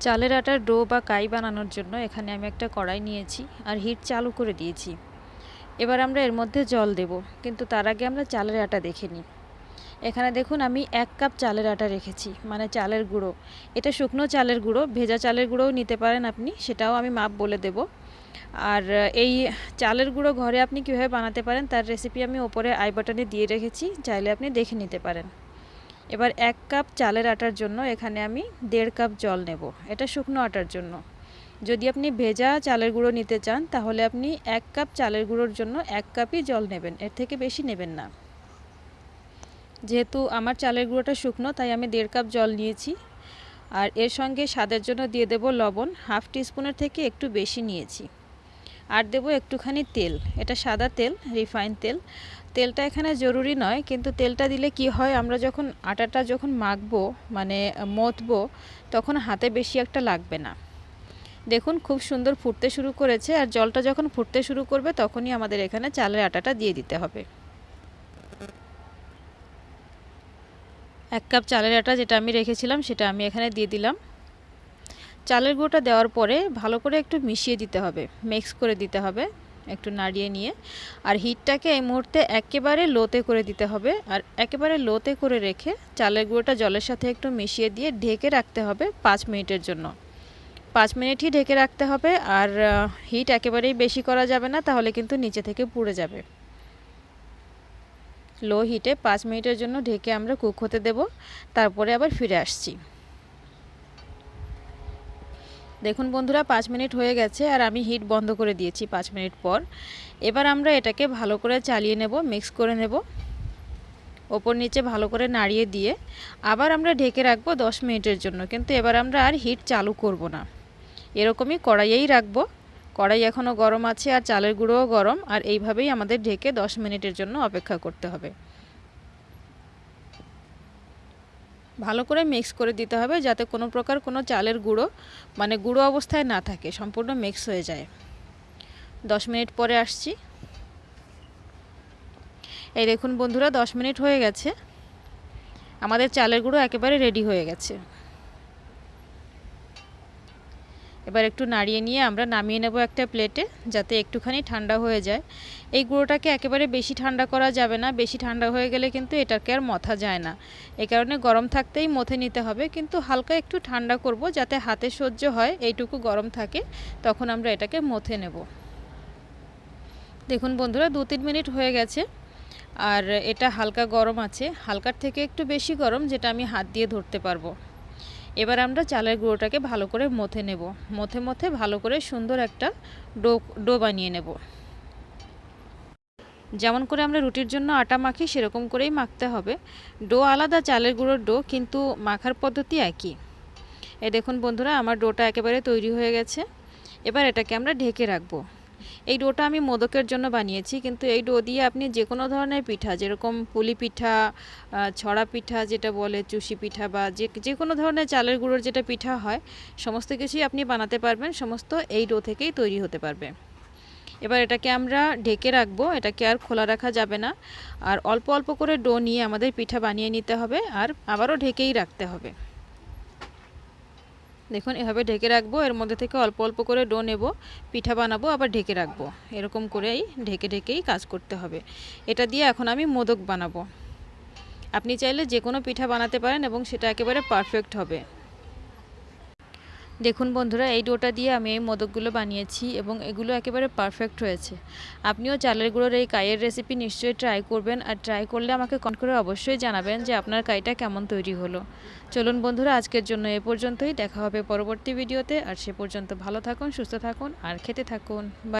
চালের আটার ডো বা কাই বানানোর জন্য এখানে আমি একটা কড়াই নিয়েছি আর হিট চালু করে দিয়েছি। এবার আমরা এর মধ্যে জল দেব, কিন্তু তার আগে আমরা চালের আটা দেখে নিই। এখানে দেখুন আমি এক কাপ চালের আটা রেখেছি মানে চালের গুঁড়ো। এটা শুকনো চালের গুঁড়ো, ভেজা চালের গুঁড়োও নিতে পারেন আপনি, সেটাও আমি মাপ বলে দেব। আর, এই চালের গুঁড়ো ঘরে আপনি কীভাবে বানাতে পারেন তার রেসিপি আমি ওপরে আই বাটনে দিয়ে রেখেছি, চাইলে আপনি দেখে নিতে পারেন। এবার এক কাপ চালের আটার জন্য এখানে আমি দেড় কাপ জল নেব। এটা শুকনো আটার জন্য। যদি আপনি ভেজা চালের গুঁড়ো নিতে চান, তাহলে আপনি এক কাপ চালের গুঁড়োর জন্য এক কাপই জল নেবেন। এর থেকে বেশি নেবেন না। যেহেতু আমার চালের গুঁড়োটা শুকনো, তাই আমি দেড় কাপ জল নিয়েছি। আর এর সঙ্গে স্বাদের জন্য দিয়ে দেব লবণ। হাফ টিস্পুনের থেকে একটু বেশি নিয়েছি। আর দেব একটুখানি তেল। এটা সাদা তেল রিফাইন তেল। তেলটা এখানে জরুরি নয়, কিন্তু তেলটা দিলে কি হয়, আমরা যখন আটাটা যখন মাখবো মানে মথবো তখন হাতে বেশি একটা লাগবে না। দেখুন, খুব সুন্দর ফুটতে শুরু করেছে, আর জলটা যখন ফুটতে শুরু করবে, তখনই আমাদের এখানে চালের আটাটা দিয়ে দিতে হবে। এক কাপ চালের আটা যেটা আমি রেখেছিলাম, সেটা আমি এখানে দিয়ে দিলাম। চালের গুঁড়োটা দেওয়ার পরে ভালো করে একটু মিশিয়ে দিতে হবে, মিক্স করে দিতে হবে, একটু নাড়িয়ে নিয়ে। আর হিটটাকে এই মুহূর্তে একেবারে লোতে করে দিতে হবে আর একেবারে লোতে করে রেখে চালের গুঁড়োটা জলের সাথে একটু মিশিয়ে দিয়ে ঢেকে রাখতে হবে পাঁচ মিনিটের জন্য। পাঁচ মিনিটই ঢেকে রাখতে হবে আর হিট একেবারেই বেশি করা যাবে না, তাহলে কিন্তু নিচে থেকে পুড়ে যাবে। লো হিটে পাঁচ মিনিটের জন্য ঢেকে আমরা কুক হতে দেব, তারপরে আবার ফিরে আসছি। দেখুন বন্ধুরা, পাঁচ মিনিট হয়ে গেছে আর আমি হিট বন্ধ করে দিয়েছি পাঁচ মিনিট পর। এবার আমরা এটাকে ভালো করে চালিয়ে নেব, মিক্স করে নেব। ওপর নিচে ভালো করে নাড়িয়ে দিয়ে আবার আমরা ঢেকে রাখব দশ মিনিটের জন্য। কিন্তু এবার আমরা আর হিট চালু করব না। এরকমই কড়াইয়েই রাখব। কড়াই এখনও গরম আছে আর চালের গুঁড়োও গরম। আর এইভাবেই আমাদের ঢেকে দশ মিনিটের জন্য অপেক্ষা করতে হবে। ভালো করে মিক্স করে দিতে হবে যাতে কোনো প্রকার কোনো চালের গুঁড়ো মানে গুঁড়ো অবস্থায় না থাকে, সম্পূর্ণ মিক্স হয়ে যায়। দশ মিনিট পরে আসছি। এই দেখুন বন্ধুরা, দশ মিনিট হয়ে গেছে। আমাদের চালের গুঁড়ো একেবারে রেডি হয়ে গেছে। এবার একটু নাড়িয়ে নিয়ে আমরা নামিয়ে নেব একটা প্লেটে, যাতে একটুখানি ঠান্ডা হয়ে যায়। এই গুঁড়োটাকে একেবারে বেশি ঠান্ডা করা যাবে না, বেশি ঠান্ডা হয়ে গেলে কিন্তু এটাকে আর মথা যায় না। এই কারণে গরম থাকতেই মথে নিতে হবে, কিন্তু হালকা একটু ঠান্ডা করব যাতে হাতে সহ্য হয়, এইটুকু গরম থাকে, তখন আমরা এটাকে মথে নেব। দেখুন বন্ধুরা, দু তিন মিনিট হয়ে গেছে, আর এটা হালকা গরম আছে, হালকার থেকে একটু বেশি গরম, যেটা আমি হাত দিয়ে ধরতে পারব। এবার আমরা চালের গুঁড়োটাকে ভালো করে মথে নেব। মথে মথে ভালো করে সুন্দর একটা ডো ডো বানিয়ে নেব। যেমন করে আমরা রুটির জন্য আটা মাখি, সেরকম করেই মাখতে হবে। ডো আলাদা, চালের গুঁড়োর ডো, কিন্তু মাখার পদ্ধতি একই। এ দেখুন বন্ধুরা, আমার ডোটা একেবারে তৈরি হয়ে গেছে। এবার এটাকে আমরা ঢেকে রাখব। এই ডোটা আমি মোদকের জন্য বানিয়েছি, কিন্তু এই ডো দিয়ে আপনি যে কোনো ধরনের পিঠা, যেরকম পুলি পিঠা ছড়া পিঠা যেটা বলে, চুষি পিঠা বা যে যে কোনো ধরনের চালের গুঁড়োর যেটা পিঠা হয়, সমস্ত কিছুই আপনি বানাতে পারবেন, সমস্ত এই ডো থেকেই তৈরি হতে পারবে। এবার এটাকে আমরা ঢেকে রাখব, এটাকে আর খোলা রাখা যাবে না, আর অল্প অল্প করে ডো নিয়ে আমাদের পিঠা বানিয়ে নিতে হবে, আর আবারও ঢেকেই রাখতে হবে। দেখুন, এভাবে ঢেকে রাখব। এর মধ্যে থেকে অল্প অল্প করে ডো নেব, পিঠা বানাবো, আবার ঢেকে রাখব। এরকম করেই ঢেকে ঢেকেই কাজ করতে হবে। এটা দিয়ে এখন আমি মোদক বানাবো। আপনি চাইলে যে কোনো পিঠা বানাতে পারেন এবং সেটা একেবারে পারফেক্ট হবে। দেখুন বন্ধুরা, এই ডোটা দিয়ে আমি এই মোদকগুলো বানিয়েছি এবং এগুলো একেবারে পারফেক্ট হয়েছে। আপনিও চালের গুঁড়োর এই কাইয়ের রেসিপি নিশ্চয়ই ট্রাই করবেন আর ট্রাই করলে আমাকে কন করে অবশ্যই জানাবেন যে আপনার কাইটা কেমন তৈরি হলো। চলুন বন্ধুরা, আজকের জন্য এ পর্যন্তই। দেখা হবে পরবর্তী ভিডিওতে আর সে পর্যন্ত ভালো থাকুন, সুস্থ থাকুন আর খেতে থাকুন।